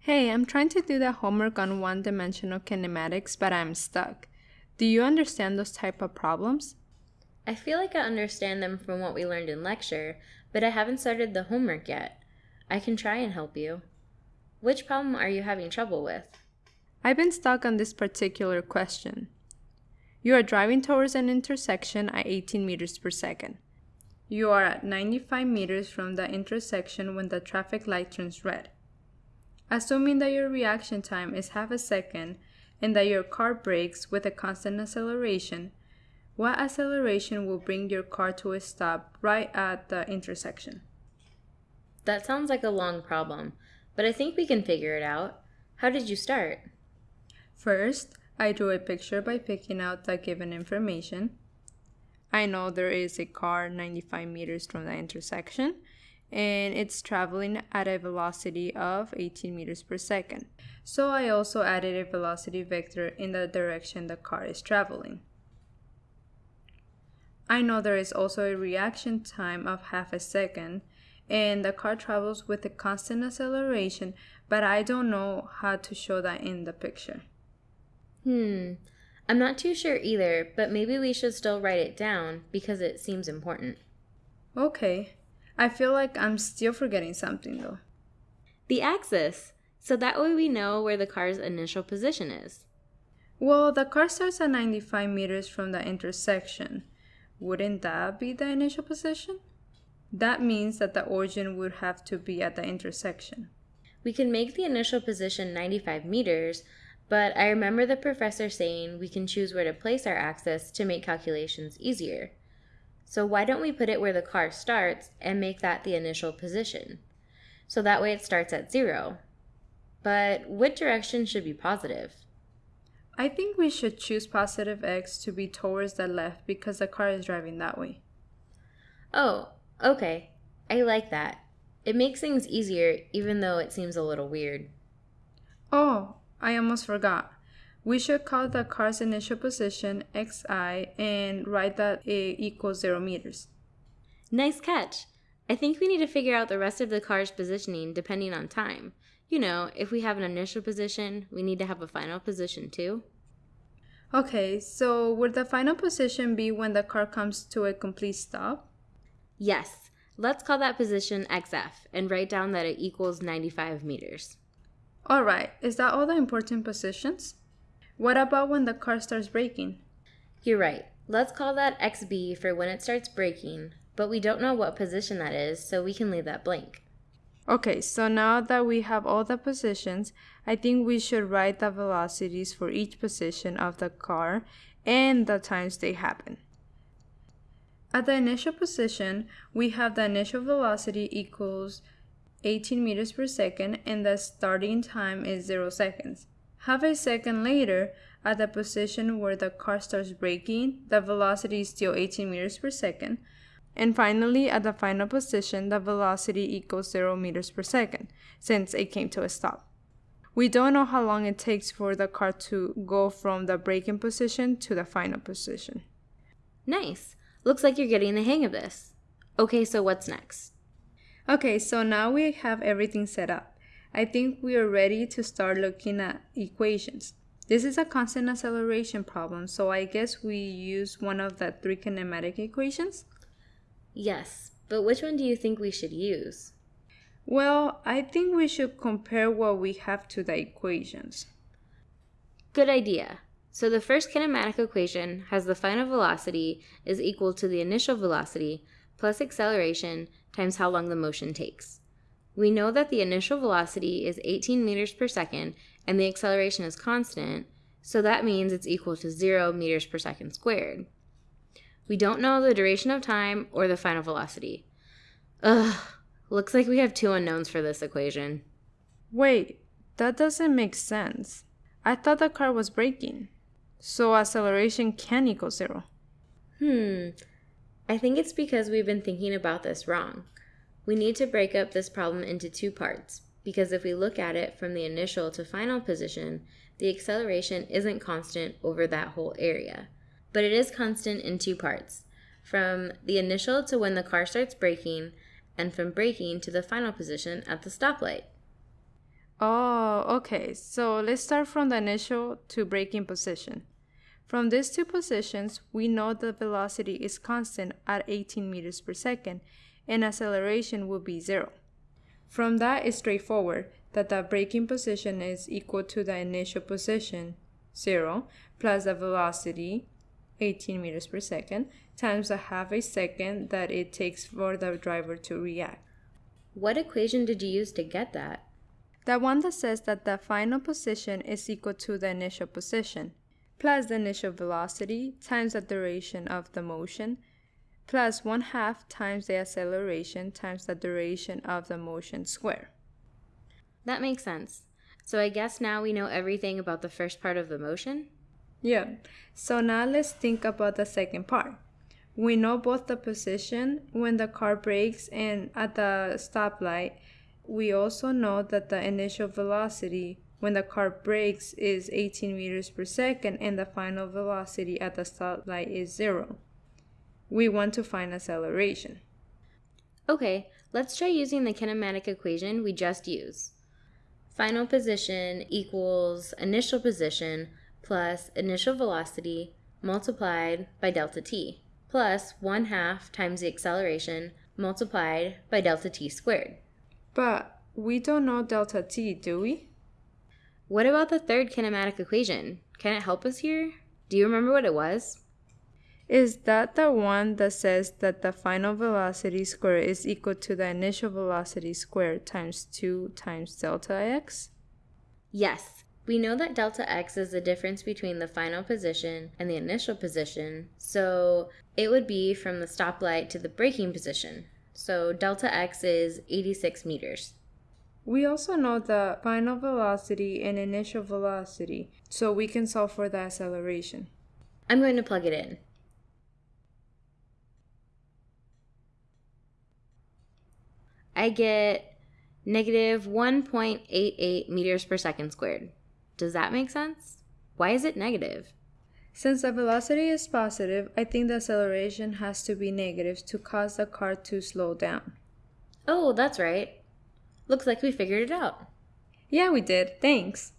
Hey, I'm trying to do the homework on one-dimensional kinematics, but I'm stuck. Do you understand those type of problems? I feel like I understand them from what we learned in lecture, but I haven't started the homework yet. I can try and help you. Which problem are you having trouble with? I've been stuck on this particular question. You are driving towards an intersection at 18 meters per second. You are at 95 meters from the intersection when the traffic light turns red. Assuming that your reaction time is half a second and that your car brakes with a constant acceleration, what acceleration will bring your car to a stop right at the intersection? That sounds like a long problem, but I think we can figure it out. How did you start? First, I drew a picture by picking out the given information. I know there is a car 95 meters from the intersection and it's traveling at a velocity of 18 meters per second. So I also added a velocity vector in the direction the car is traveling. I know there is also a reaction time of half a second and the car travels with a constant acceleration, but I don't know how to show that in the picture. Hmm, I'm not too sure either, but maybe we should still write it down because it seems important. Okay, I feel like I'm still forgetting something though. The axis, so that way we know where the car's initial position is. Well, the car starts at 95 meters from the intersection. Wouldn't that be the initial position? That means that the origin would have to be at the intersection. We can make the initial position 95 meters, but I remember the professor saying we can choose where to place our axis to make calculations easier. So why don't we put it where the car starts and make that the initial position? So that way it starts at zero. But what direction should be positive? I think we should choose positive x to be towards the left because the car is driving that way. Oh, okay. I like that. It makes things easier even though it seems a little weird. Oh, I almost forgot. We should call the car's initial position xi and write that it equals 0 meters. Nice catch! I think we need to figure out the rest of the car's positioning depending on time. You know, if we have an initial position, we need to have a final position too. Okay, so would the final position be when the car comes to a complete stop? Yes, let's call that position XF and write down that it equals 95 meters. Alright, is that all the important positions? What about when the car starts braking? You're right. Let's call that XB for when it starts braking, but we don't know what position that is, so we can leave that blank. Okay, so now that we have all the positions, I think we should write the velocities for each position of the car and the times they happen. At the initial position, we have the initial velocity equals 18 meters per second and the starting time is 0 seconds. Half a second later, at the position where the car starts braking, the velocity is still 18 meters per second. And finally, at the final position, the velocity equals 0 meters per second, since it came to a stop. We don't know how long it takes for the car to go from the braking position to the final position. Nice. Looks like you're getting the hang of this. Okay, so what's next? Okay, so now we have everything set up. I think we are ready to start looking at equations. This is a constant acceleration problem, so I guess we use one of the three kinematic equations? Yes, but which one do you think we should use? Well, I think we should compare what we have to the equations. Good idea. So the first kinematic equation has the final velocity is equal to the initial velocity plus acceleration times how long the motion takes. We know that the initial velocity is 18 meters per second and the acceleration is constant, so that means it's equal to 0 meters per second squared. We don't know the duration of time or the final velocity. Ugh, looks like we have two unknowns for this equation. Wait, that doesn't make sense. I thought the car was braking. So acceleration can equal zero. Hmm, I think it's because we've been thinking about this wrong. We need to break up this problem into two parts, because if we look at it from the initial to final position, the acceleration isn't constant over that whole area. but it is constant in two parts from the initial to when the car starts braking, and from braking to the final position at the stoplight. Oh, okay. So let's start from the initial to braking position. From these two positions, we know the velocity is constant at 18 meters per second and acceleration will be zero. From that, it's straightforward that the braking position is equal to the initial position, 0, plus the velocity, 18 meters per second, times the half a second that it takes for the driver to react. What equation did you use to get that? The one that says that the final position is equal to the initial position, plus the initial velocity times the duration of the motion, plus 1 half times the acceleration times the duration of the motion square. That makes sense. So I guess now we know everything about the first part of the motion? Yeah. So now let's think about the second part. We know both the position when the car brakes and at the stoplight. We also know that the initial velocity when the car brakes is 18 meters per second and the final velocity at the stoplight is zero. We want to find acceleration. Okay, let's try using the kinematic equation we just used. Final position equals initial position plus initial velocity multiplied by delta t plus 1 half times the acceleration multiplied by delta t squared. But we don't know delta t, do we? What about the third kinematic equation? Can it help us here? Do you remember what it was? Is that the one that says that the final velocity square is equal to the initial velocity square times 2 times delta x? Yes. We know that delta x is the difference between the final position and the initial position, so it would be from the stoplight to the braking position. So delta x is 86 meters. We also know the final velocity and initial velocity, so we can solve for the acceleration. I'm going to plug it in. I get negative 1.88 meters per second squared. Does that make sense? Why is it negative? Since the velocity is positive, I think the acceleration has to be negative to cause the car to slow down. Oh, that's right. Looks like we figured it out. Yeah, we did. Thanks.